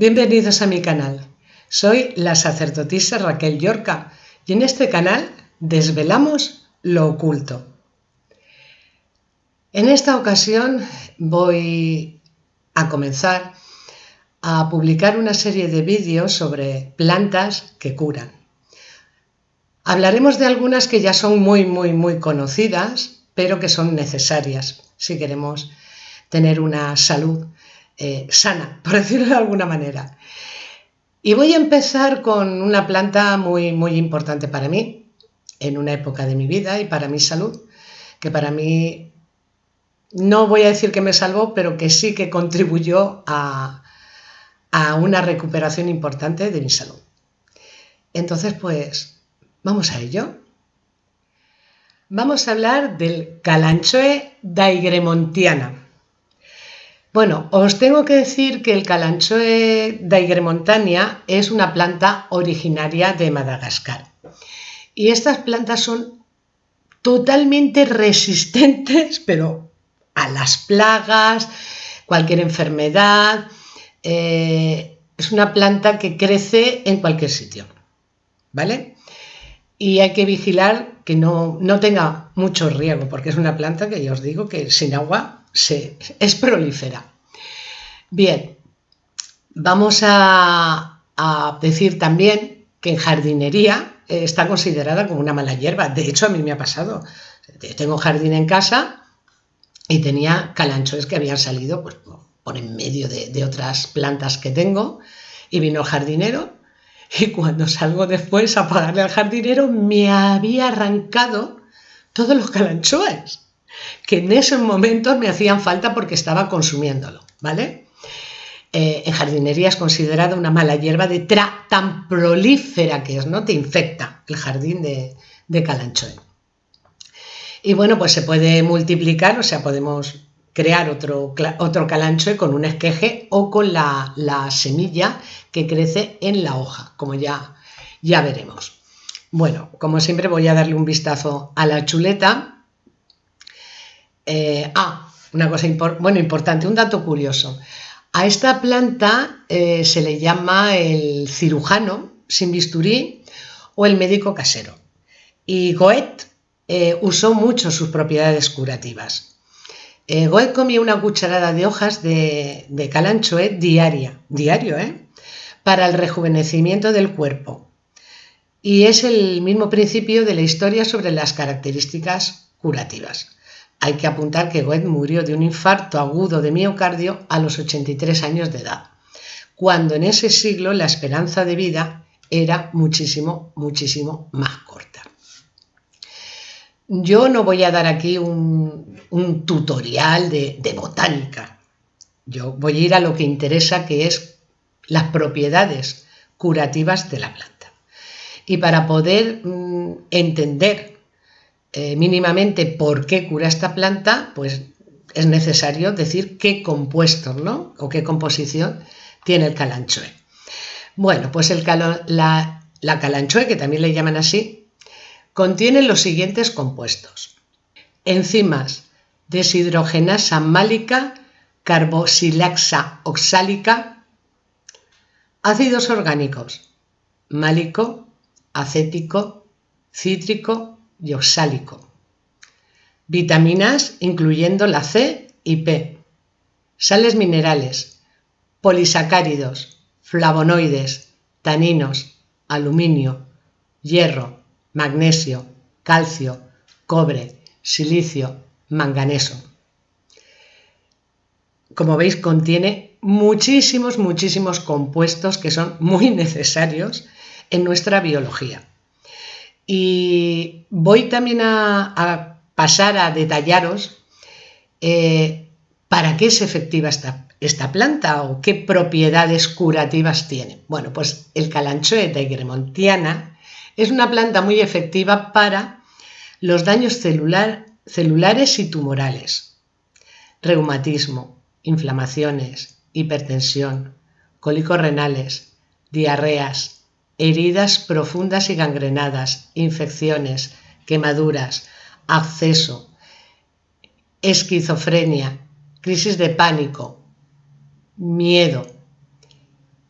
Bienvenidos a mi canal. Soy la sacerdotisa Raquel Yorca y en este canal desvelamos lo oculto. En esta ocasión voy a comenzar a publicar una serie de vídeos sobre plantas que curan. Hablaremos de algunas que ya son muy, muy, muy conocidas, pero que son necesarias si queremos tener una salud eh, sana, por decirlo de alguna manera. Y voy a empezar con una planta muy, muy importante para mí, en una época de mi vida y para mi salud, que para mí no voy a decir que me salvó, pero que sí que contribuyó a, a una recuperación importante de mi salud. Entonces, pues, vamos a ello. Vamos a hablar del Calanchoe daigremontiana. Bueno, os tengo que decir que el Calanchoe daigremontania es una planta originaria de Madagascar. Y estas plantas son totalmente resistentes, pero a las plagas, cualquier enfermedad. Eh, es una planta que crece en cualquier sitio, ¿vale? Y hay que vigilar que no, no tenga mucho riego, porque es una planta que ya os digo que sin agua se, es prolífera. Bien, vamos a, decir también que en jardinería eh, está considerada como una mala hierba. De hecho, a mí me ha pasado. Tengo jardín en casa y tenía calanchoes que habían salido pues, por en medio de, de otras plantas que tengo y vino el jardinero y cuando salgo después a pagarle al jardinero me había arrancado todos los calanchoes que en esos momentos me hacían falta porque estaba consumiéndolo, ¿vale? Eh, en jardinería es considerada una mala hierba de tra tan prolífera que es, ¿no? Te infecta el jardín de, de Calanchoe. Y bueno, pues se puede multiplicar, o sea, podemos crear otro, otro calanchoe con un esqueje o con la, la, semilla que crece en la hoja, como ya, ya veremos. Bueno, como siempre voy a darle un vistazo a la chuleta eh, ah, una cosa bueno, importante, un dato curioso. A esta planta eh, se le llama el cirujano sin bisturí o el médico casero. Y Goethe eh, usó mucho sus propiedades curativas. Goethe comía una cucharada de hojas de, de calanchoe diaria, diario, para el rejuvenecimiento del cuerpo. Y es el mismo principio de la historia sobre las características curativas. Hay que apuntar que Goethe murió de un infarto agudo de miocardio a los 83 años de edad, cuando en ese siglo la esperanza de vida era muchísimo, muchísimo más corta. Yo no voy a dar aquí un, tutorial de, botánica. Yo voy a ir a lo que interesa, que es las propiedades curativas de la planta. Y para poder mm, entender eh, mínimamente por qué cura esta planta, pues es necesario decir qué compuestos ¿no? o qué composición tiene el calanchoe. Bueno, pues el la, la calanchoe, que también le llaman así, contiene los siguientes compuestos. Enzimas deshidrogenasa málica, carbosilaxa oxálica, ácidos orgánicos, málico, acético, cítrico y oxálico. Vitaminas incluyendo la C y P. Sales minerales, polisacáridos, flavonoides, taninos, aluminio, hierro, magnesio, calcio, cobre, silicio, manganeso. Como veis, contiene muchísimos, muchísimos compuestos que son muy necesarios en nuestra biología. Y voy también a, pasar a detallaros eh, para qué es efectiva esta, planta o qué propiedades curativas tiene. Bueno, pues el calanchoe de es una planta muy efectiva para los daños celulares y tumorales, reumatismo, inflamaciones, hipertensión, cólicos renales, diarreas, heridas profundas y gangrenadas, infecciones, quemaduras, acceso, esquizofrenia, crisis de pánico, miedo,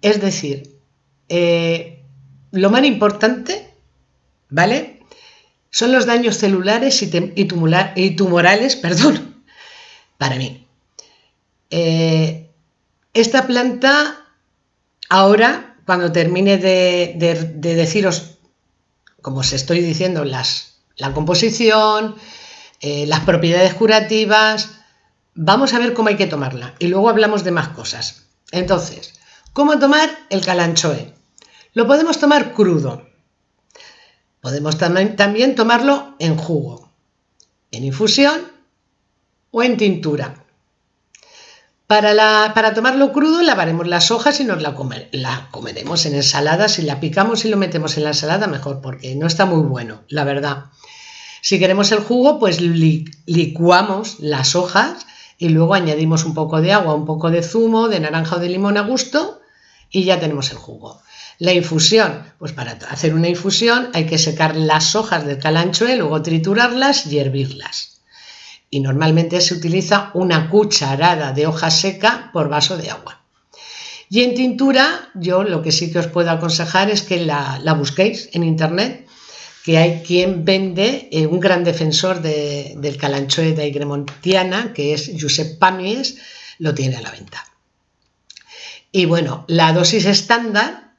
Es decir, eh, lo más importante, ¿vale? Son los daños celulares y, tumorales, perdón, para mí. Eh, esta planta, ahora, cuando termine de, deciros, como os estoy diciendo, las, la composición, eh, las propiedades curativas, vamos a ver cómo hay que tomarla y luego hablamos de más cosas. Entonces, ¿cómo tomar el calanchoe? Lo podemos tomar crudo. Podemos también tomarlo en jugo, en infusión o en tintura. Para, tomarlo crudo lavaremos las hojas y nos la, la, comeremos en ensalada. Si la picamos y lo metemos en la ensalada, mejor, porque no está muy bueno, la verdad. Si queremos el jugo, pues licuamos las hojas y luego añadimos un poco de agua, un poco de zumo, de naranja o de limón a gusto y ya tenemos el jugo. La infusión, pues para hacer una infusión hay que secar las hojas del calanchoe, luego triturarlas y hervirlas. Y normalmente se utiliza una cucharada de hoja seca por vaso de agua. Y en tintura, yo lo que sí que os puedo aconsejar es que la, busquéis en internet que hay quien vende, eh, un gran defensor del calanchoe de Aigremontiana, que es Josep Pamies, lo tiene a la venta. Y bueno, la dosis estándar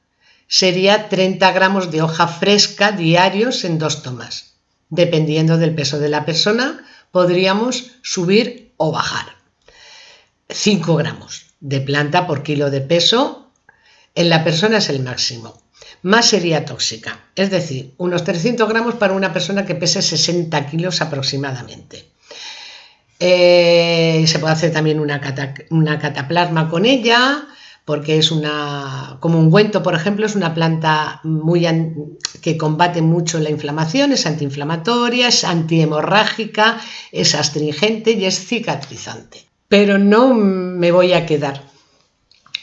sería 30 gramos de hoja fresca diarios en dos tomas. Dependiendo del peso de la persona, podríamos subir o bajar. 5 gramos de planta por kilo de peso en la persona es el máximo más sería tóxica, es decir, unos 300 gramos para una persona que pese 60 kilos aproximadamente. Eh, se puede hacer también una, una, cataplasma con ella, porque es una, como un ungüento, por ejemplo, es una planta muy que combate mucho la inflamación, es antiinflamatoria, es antihemorrágica, es astringente y es cicatrizante. Pero no me voy a quedar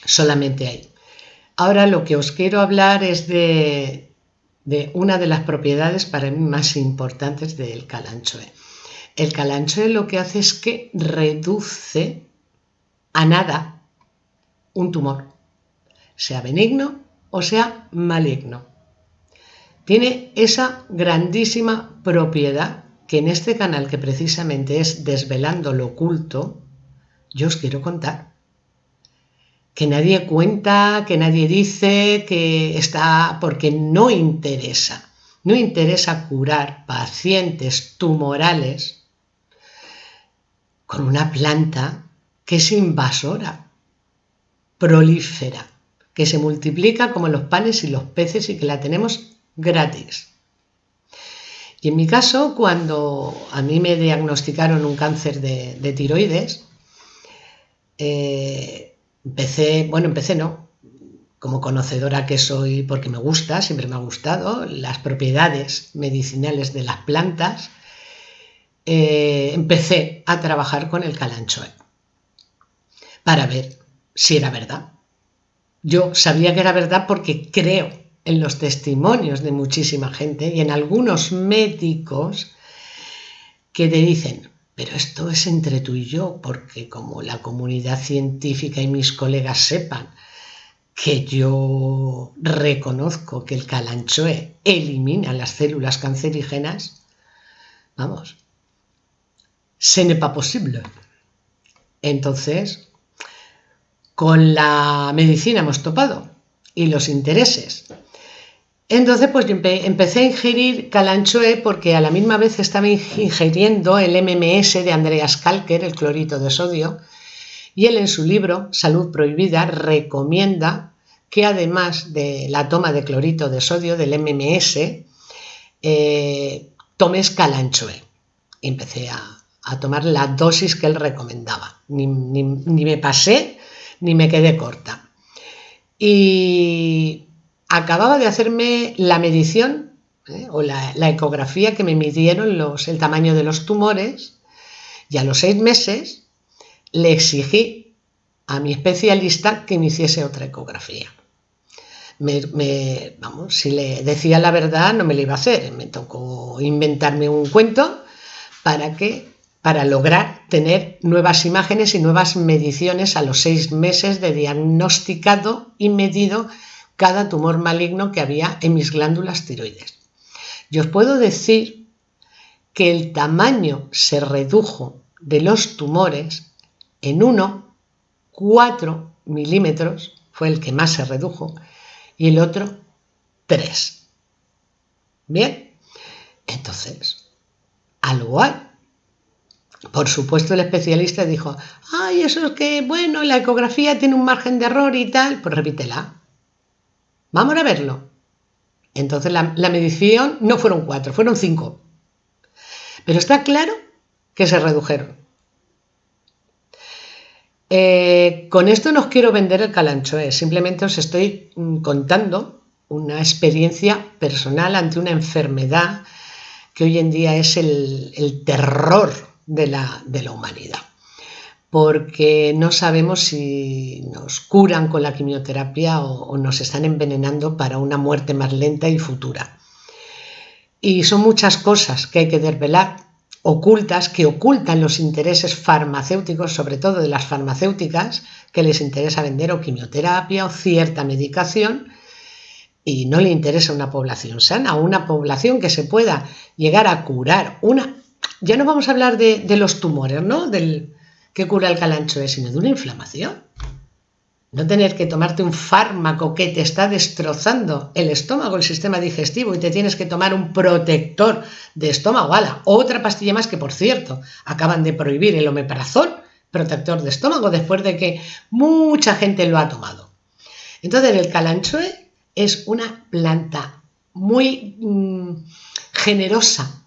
solamente ahí. Ahora lo que os quiero hablar es de, una de las propiedades para mí más importantes del calanchoe. El calanchoe lo que hace es que reduce a nada un tumor, sea benigno o sea maligno. Tiene esa grandísima propiedad que en este canal que precisamente es Desvelando lo oculto, yo os quiero contar que nadie cuenta, que nadie dice, que está porque no interesa. No interesa curar pacientes tumorales con una planta que es invasora, prolífera, que se multiplica como los panes y los peces y que la tenemos gratis. Y en mi caso, cuando a mí me diagnosticaron un cáncer de, tiroides, eh, Empecé, bueno, empecé no, como conocedora que soy porque me gusta, siempre me ha gustado, las propiedades medicinales de las plantas, eh, empecé a trabajar con el calanchoe para ver si era verdad. Yo sabía que era verdad porque creo en los testimonios de muchísima gente y en algunos médicos que te dicen, pero esto es entre tú y yo, porque como la comunidad científica y mis colegas sepan que yo reconozco que el calanchoe elimina las células cancerígenas, vamos, ce n'est pas posible. Entonces, con la medicina hemos topado y los intereses entonces, pues empecé a ingerir calanchoe porque a la misma vez estaba ingiriendo el MMS de Andreas Kalker, el clorito de sodio, y él en su libro Salud Prohibida recomienda que además de la toma de clorito de sodio del MMS, eh, tomes calanchoe. empecé a, tomar la dosis que él recomendaba. Ni, ni me pasé ni me quedé corta. Y acababa de hacerme la medición ¿eh? o la, ecografía que me midieron el tamaño de los tumores y a los seis meses le exigí a mi especialista que me hiciese otra ecografía. vamos, si le decía la verdad no me la iba a hacer, me tocó inventarme un cuento para que para lograr tener nuevas imágenes y nuevas mediciones a los seis meses de diagnosticado y medido cada tumor maligno que había en mis glándulas tiroides. Yo os puedo decir que el tamaño se redujo de los tumores en 1, 4 milímetros, fue el que más se redujo, y el otro 3. Bien, entonces, algo hay. Por supuesto, el especialista dijo, ay, eso es que, bueno, la ecografía tiene un margen de error y tal, pues repítela. Vamos a verlo. Entonces la, medición no fueron cuatro, fueron cinco. Pero está claro que se redujeron. Eh, con esto no os quiero vender el calanchoe, simplemente os estoy mm, contando una experiencia personal ante una enfermedad que hoy en día es el terror de la humanidad porque no sabemos si nos curan con la quimioterapia o, nos están envenenando para una muerte más lenta y futura. Y son muchas cosas que hay que desvelar, ocultas, que ocultan los intereses farmacéuticos, sobre todo de las farmacéuticas, que les interesa vender o quimioterapia o cierta medicación, y no le interesa una población sana, una población que se pueda llegar a curar una ya no vamos a hablar de, los tumores, ¿no? Del que cura el calanchoe, sino de una inflamación. No tener que tomarte un fármaco que te está destrozando el estómago, el sistema digestivo, y te tienes que tomar un protector de estómago. ¡Hala! Otra pastilla más que, por cierto, acaban de prohibir el omeprazol, protector de estómago, después de que mucha gente lo ha tomado. Entonces, el calanchoe es una planta muy mm, generosa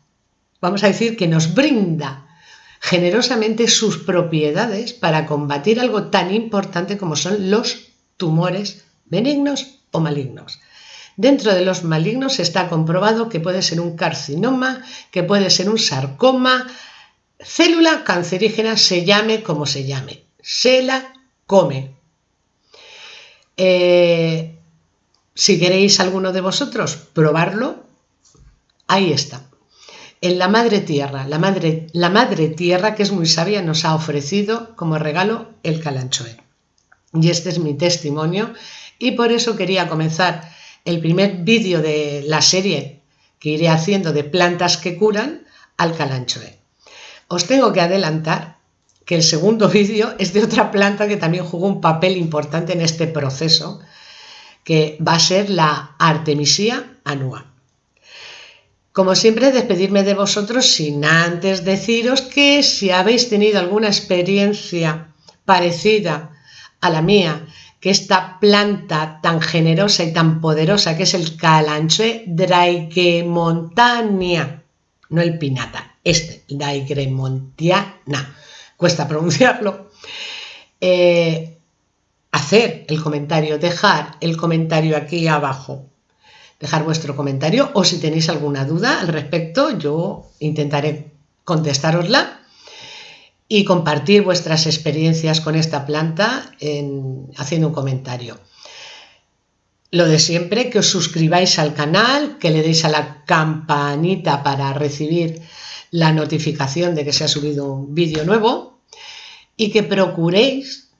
vamos a decir, que nos brinda generosamente sus propiedades para combatir algo tan importante como son los tumores benignos o malignos. Dentro de los malignos está comprobado que puede ser un carcinoma, que puede ser un sarcoma, célula cancerígena, se llame como se llame. Se la come. Eh, si queréis alguno de vosotros probarlo, ahí está en la Madre Tierra. La Madre, Tierra, que es muy sabia, nos ha ofrecido como regalo el calanchoe. Y este es mi testimonio y por eso quería comenzar el primer vídeo de la serie que iré haciendo de plantas que curan al calanchoe. Os tengo que adelantar que el segundo vídeo es de otra planta que también jugó un papel importante en este proceso, que va a ser la Artemisia annua. Como siempre, despedirme de vosotros sin antes deciros que si habéis tenido alguna experiencia parecida a la mía, que esta planta tan generosa y tan poderosa que es el calanchoe Draikemontania, no el pinata, este, Draikemontiana, cuesta pronunciarlo, eh, hacer el comentario, dejar el comentario aquí abajo dejar vuestro comentario o si tenéis alguna duda al respecto, yo intentaré contestarosla y compartir vuestras experiencias con esta planta haciendo un comentario. Lo de siempre, que os suscribáis al canal, que le deis a la campanita para recibir la notificación de que se ha subido un vídeo nuevo y que procuréis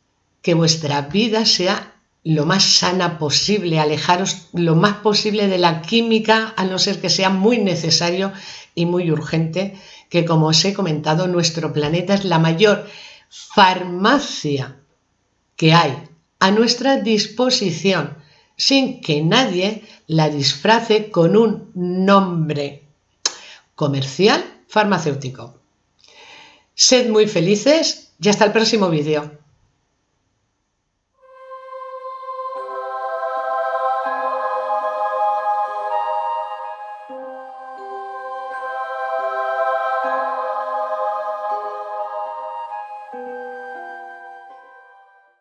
que vuestra vida sea lo más sana posible, alejaros lo más posible de la química, a no ser que sea muy necesario y muy urgente, que como os he comentado, nuestro planeta es la mayor farmacia que hay a nuestra disposición, sin que nadie la disfrace con un nombre comercial farmacéutico. Sed muy felices y hasta el próximo vídeo.